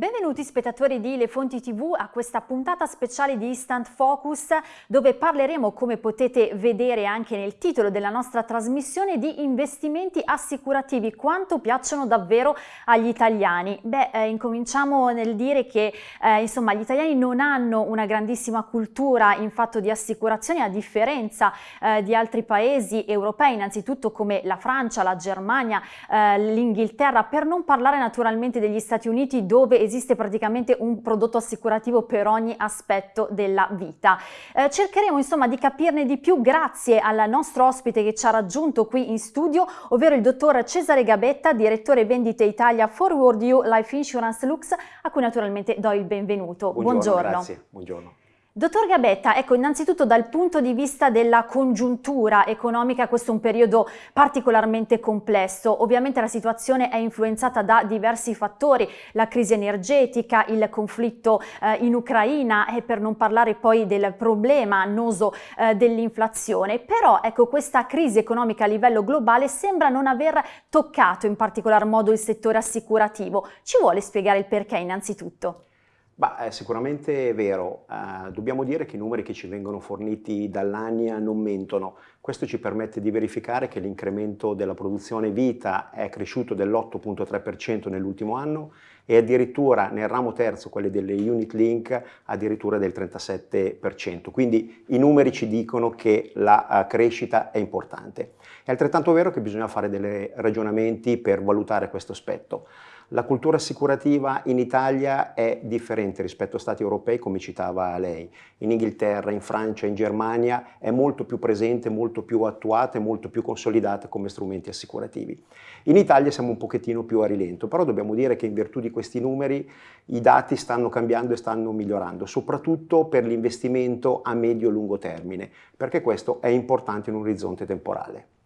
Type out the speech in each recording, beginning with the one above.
Debe Benvenuti spettatori di Le Fonti TV a questa puntata speciale di Instant Focus dove parleremo, come potete vedere anche nel titolo della nostra trasmissione, di investimenti assicurativi, quanto piacciono davvero agli italiani. Beh, eh, incominciamo nel dire che eh, insomma gli italiani non hanno una grandissima cultura in fatto di assicurazioni a differenza eh, di altri paesi europei, innanzitutto come la Francia, la Germania, eh, l'Inghilterra, per non parlare naturalmente degli Stati Uniti dove esiste praticamente un prodotto assicurativo per ogni aspetto della vita. Eh, cercheremo insomma di capirne di più grazie al nostro ospite che ci ha raggiunto qui in studio, ovvero il dottor Cesare Gabetta, direttore vendite Italia Forward You Life Insurance Lux, a cui naturalmente do il benvenuto. Buongiorno. Buongiorno. Grazie, buongiorno. Dottor Gabetta, ecco innanzitutto dal punto di vista della congiuntura economica questo è un periodo particolarmente complesso, ovviamente la situazione è influenzata da diversi fattori, la crisi energetica, il conflitto eh, in Ucraina e per non parlare poi del problema annoso eh, dell'inflazione, però ecco questa crisi economica a livello globale sembra non aver toccato in particolar modo il settore assicurativo, ci vuole spiegare il perché innanzitutto? Bah, è sicuramente vero, uh, dobbiamo dire che i numeri che ci vengono forniti dall'ANIA non mentono, questo ci permette di verificare che l'incremento della produzione vita è cresciuto dell'8.3% nell'ultimo anno e addirittura nel ramo terzo, quelli delle unit link, addirittura del 37%, quindi i numeri ci dicono che la uh, crescita è importante. È altrettanto vero che bisogna fare dei ragionamenti per valutare questo aspetto. La cultura assicurativa in Italia è differente rispetto a stati europei come citava lei. In Inghilterra, in Francia, in Germania è molto più presente, molto più attuata e molto più consolidata come strumenti assicurativi. In Italia siamo un pochettino più a rilento, però dobbiamo dire che in virtù di questi numeri i dati stanno cambiando e stanno migliorando, soprattutto per l'investimento a medio-lungo termine, perché questo è importante in un orizzonte temporale.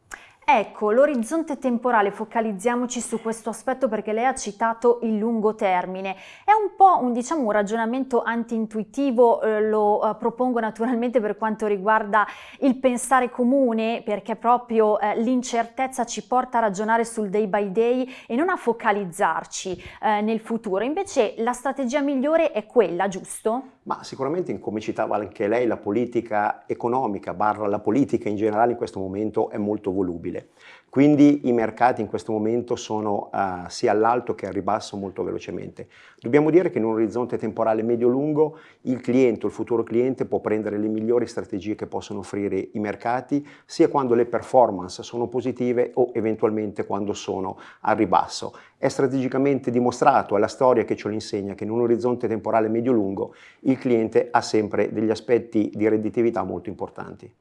Ecco, l'orizzonte temporale, focalizziamoci su questo aspetto perché lei ha citato il lungo termine. È un po' un, diciamo, un ragionamento anti-intuitivo, eh, lo eh, propongo naturalmente per quanto riguarda il pensare comune, perché proprio eh, l'incertezza ci porta a ragionare sul day by day e non a focalizzarci eh, nel futuro. Invece la strategia migliore è quella, giusto? Ma sicuramente, come citava anche lei, la politica economica, barra la politica in generale in questo momento è molto volubile possibile. Quindi i mercati in questo momento sono uh, sia all'alto che al ribasso molto velocemente. Dobbiamo dire che in un orizzonte temporale medio-lungo il cliente il futuro cliente può prendere le migliori strategie che possono offrire i mercati, sia quando le performance sono positive o eventualmente quando sono al ribasso. È strategicamente dimostrato, è la storia che ce lo insegna, che in un orizzonte temporale medio-lungo il cliente ha sempre degli aspetti di redditività molto importanti.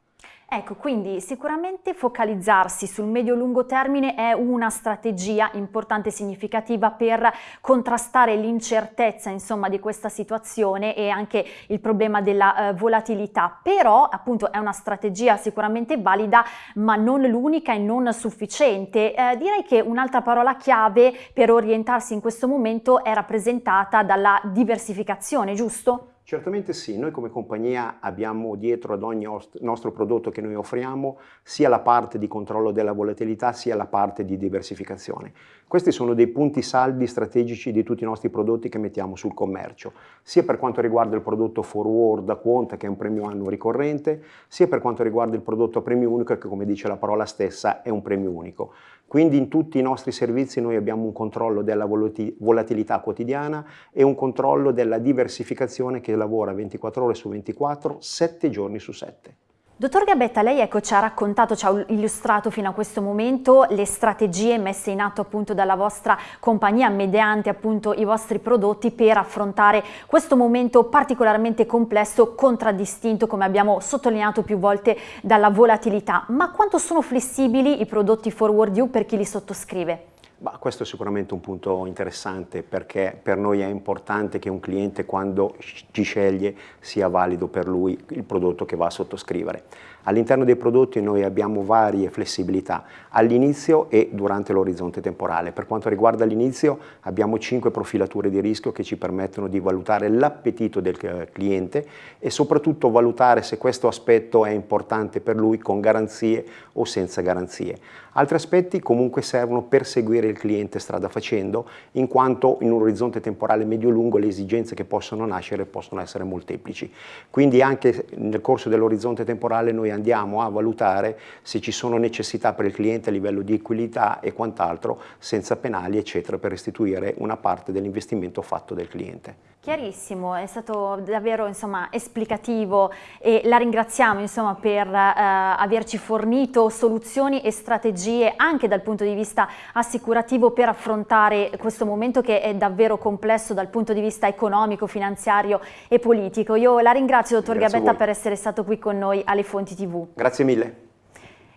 Ecco, quindi sicuramente focalizzarsi sul medio-lungo termine è una strategia importante e significativa per contrastare l'incertezza insomma di questa situazione e anche il problema della eh, volatilità, però appunto è una strategia sicuramente valida ma non l'unica e non sufficiente. Eh, direi che un'altra parola chiave per orientarsi in questo momento è rappresentata dalla diversificazione, giusto? Certamente sì, noi come compagnia abbiamo dietro ad ogni nostro prodotto che noi offriamo sia la parte di controllo della volatilità sia la parte di diversificazione. Questi sono dei punti saldi strategici di tutti i nostri prodotti che mettiamo sul commercio, sia per quanto riguarda il prodotto forward a quota che è un premio anno ricorrente, sia per quanto riguarda il prodotto a premio unico che come dice la parola stessa è un premio unico. Quindi in tutti i nostri servizi noi abbiamo un controllo della volatilità quotidiana e un controllo della diversificazione che lavora 24 ore su 24, 7 giorni su 7. Dottor Gabetta, lei ecco, ci ha raccontato, ci ha illustrato fino a questo momento le strategie messe in atto appunto dalla vostra compagnia mediante appunto i vostri prodotti per affrontare questo momento particolarmente complesso, contraddistinto come abbiamo sottolineato più volte dalla volatilità. Ma quanto sono flessibili i prodotti Forward You per chi li sottoscrive? Bah, questo è sicuramente un punto interessante perché per noi è importante che un cliente quando ci sceglie sia valido per lui il prodotto che va a sottoscrivere. All'interno dei prodotti noi abbiamo varie flessibilità all'inizio e durante l'orizzonte temporale. Per quanto riguarda l'inizio abbiamo cinque profilature di rischio che ci permettono di valutare l'appetito del eh, cliente e soprattutto valutare se questo aspetto è importante per lui con garanzie o senza garanzie. Altri aspetti comunque servono per seguire il cliente strada facendo, in quanto in un orizzonte temporale medio-lungo le esigenze che possono nascere possono essere molteplici. Quindi anche nel corso dell'orizzonte temporale noi andiamo a valutare se ci sono necessità per il cliente a livello di equità e quant'altro, senza penali eccetera, per restituire una parte dell'investimento fatto del cliente. Chiarissimo, è stato davvero insomma, esplicativo e la ringraziamo insomma, per eh, averci fornito soluzioni e strategie anche dal punto di vista assicurativo per affrontare questo momento che è davvero complesso dal punto di vista economico, finanziario e politico. Io la ringrazio dottor Grazie Gabetta per essere stato qui con noi alle Fonti TV. Grazie mille.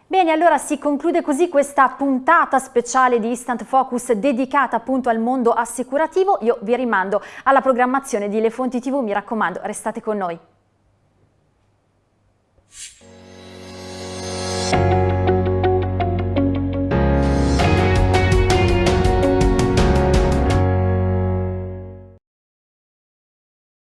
Bene, allora si conclude così questa puntata speciale di Instant Focus dedicata appunto al mondo assicurativo. Io vi rimando alla programmazione di Le Fonti TV, mi raccomando, restate con noi.